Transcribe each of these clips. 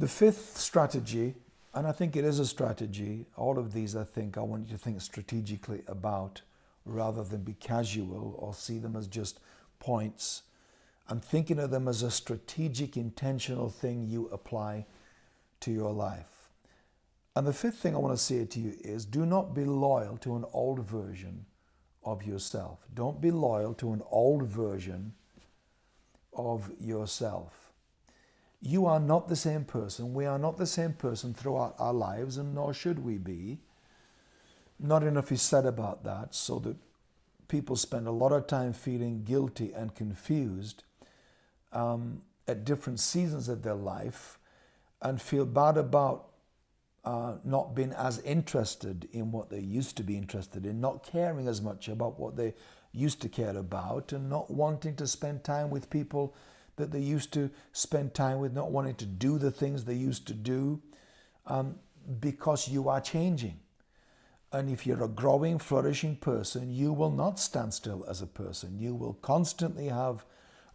The fifth strategy, and I think it is a strategy, all of these I think I want you to think strategically about rather than be casual or see them as just points. I'm thinking of them as a strategic, intentional thing you apply to your life. And the fifth thing I want to say to you is do not be loyal to an old version of yourself. Don't be loyal to an old version of yourself. You are not the same person. We are not the same person throughout our lives, and nor should we be. Not enough is said about that, so that people spend a lot of time feeling guilty and confused um, at different seasons of their life and feel bad about uh, not being as interested in what they used to be interested in, not caring as much about what they used to care about, and not wanting to spend time with people that they used to spend time with, not wanting to do the things they used to do, um, because you are changing. And if you're a growing, flourishing person, you will not stand still as a person. You will constantly have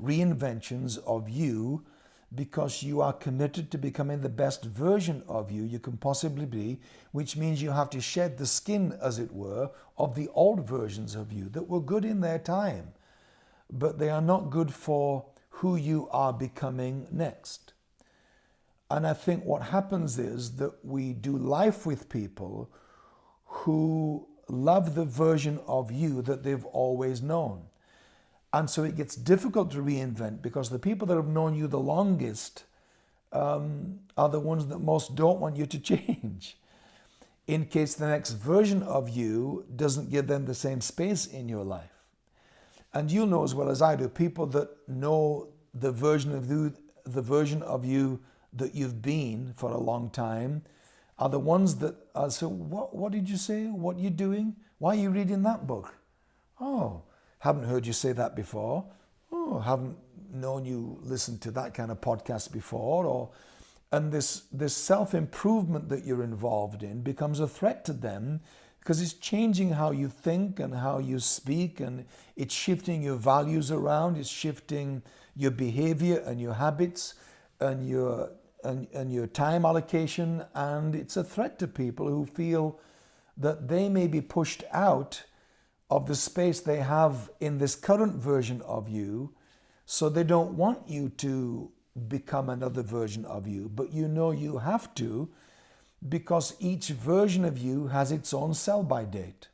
reinventions of you because you are committed to becoming the best version of you you can possibly be, which means you have to shed the skin, as it were, of the old versions of you that were good in their time, but they are not good for who you are becoming next. And I think what happens is that we do life with people who love the version of you that they've always known. And so it gets difficult to reinvent because the people that have known you the longest um, are the ones that most don't want you to change. In case the next version of you doesn't give them the same space in your life. And you'll know as well as I do, people that know the version of you, the version of you that you've been for a long time are the ones that are so what what did you say? What are you doing? Why are you reading that book? Oh, haven't heard you say that before. Oh, haven't known you listen to that kind of podcast before. Or and this this self-improvement that you're involved in becomes a threat to them because it's changing how you think and how you speak and it's shifting your values around, it's shifting your behavior and your habits and your and, and your time allocation and it's a threat to people who feel that they may be pushed out of the space they have in this current version of you. So they don't want you to become another version of you, but you know you have to because each version of you has its own sell by date.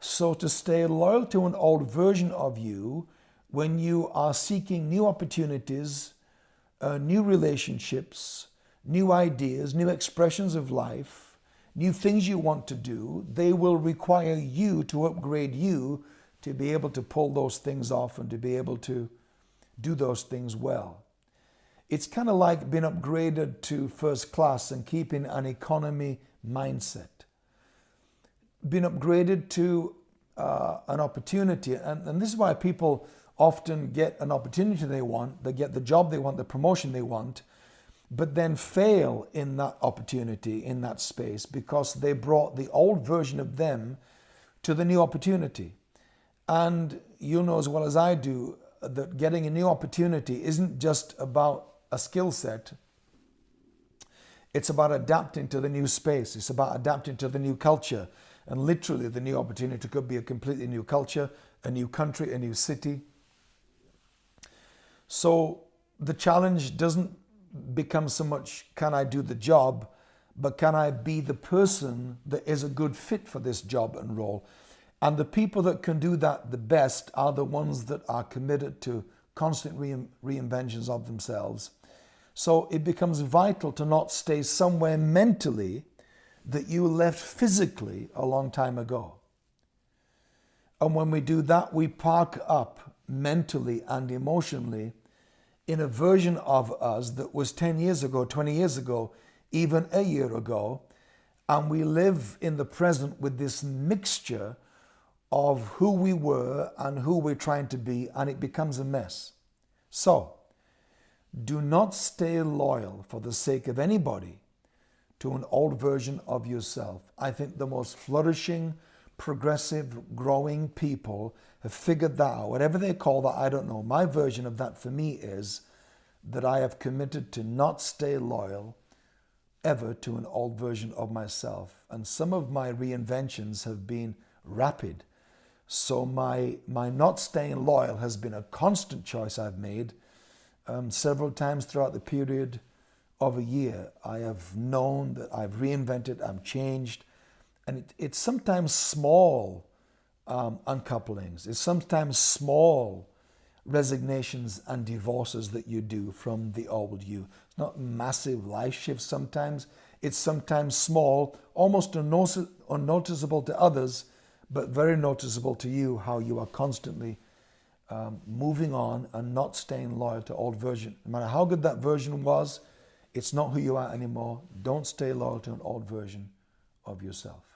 So to stay loyal to an old version of you when you are seeking new opportunities, uh, new relationships, new ideas, new expressions of life, new things you want to do, they will require you to upgrade you to be able to pull those things off and to be able to do those things well. It's kind of like being upgraded to first class and keeping an economy mindset. Being upgraded to uh, an opportunity, and, and this is why people often get an opportunity they want, they get the job they want, the promotion they want, but then fail in that opportunity, in that space, because they brought the old version of them to the new opportunity. And you know as well as I do that getting a new opportunity isn't just about a skill set, it's about adapting to the new space, it's about adapting to the new culture. And literally, the new opportunity could be a completely new culture, a new country, a new city. So the challenge doesn't become so much can I do the job, but can I be the person that is a good fit for this job and role? And the people that can do that the best are the ones that are committed to constant re reinventions of themselves. So it becomes vital to not stay somewhere mentally that you left physically a long time ago. And when we do that, we park up mentally and emotionally in a version of us that was 10 years ago, 20 years ago, even a year ago. And we live in the present with this mixture of who we were and who we're trying to be, and it becomes a mess. So, do not stay loyal for the sake of anybody to an old version of yourself. I think the most flourishing, progressive, growing people have figured that out. Whatever they call that, I don't know. My version of that for me is that I have committed to not stay loyal ever to an old version of myself. And some of my reinventions have been rapid. So my, my not staying loyal has been a constant choice I've made um, several times throughout the period of a year. I have known that I've reinvented, I'm changed, and it, it's sometimes small um, uncouplings. It's sometimes small resignations and divorces that you do from the old you. It's not massive life shifts sometimes. It's sometimes small, almost unnoticeable to others, but very noticeable to you how you are constantly um, moving on and not staying loyal to old version. No matter how good that version was, it's not who you are anymore. Don't stay loyal to an old version of yourself.